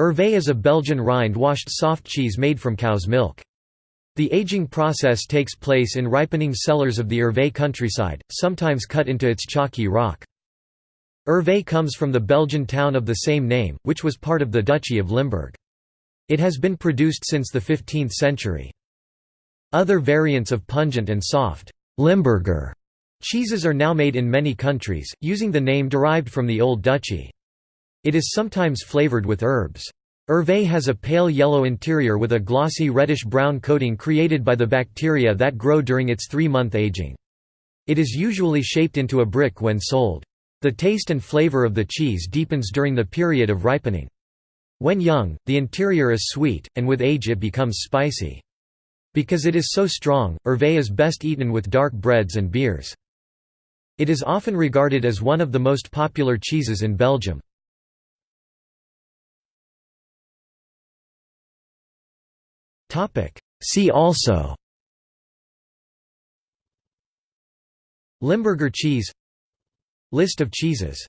Hervé is a Belgian rind-washed soft cheese made from cow's milk. The aging process takes place in ripening cellars of the Hervé countryside, sometimes cut into its chalky rock. Hervé comes from the Belgian town of the same name, which was part of the Duchy of Limburg. It has been produced since the 15th century. Other variants of pungent and soft Limburger cheeses are now made in many countries, using the name derived from the Old Duchy. It is sometimes flavored with herbs. Hervé has a pale yellow interior with a glossy reddish-brown coating created by the bacteria that grow during its three-month aging. It is usually shaped into a brick when sold. The taste and flavor of the cheese deepens during the period of ripening. When young, the interior is sweet, and with age it becomes spicy. Because it is so strong, Hervé is best eaten with dark breads and beers. It is often regarded as one of the most popular cheeses in Belgium. See also. Limburger cheese. List of cheeses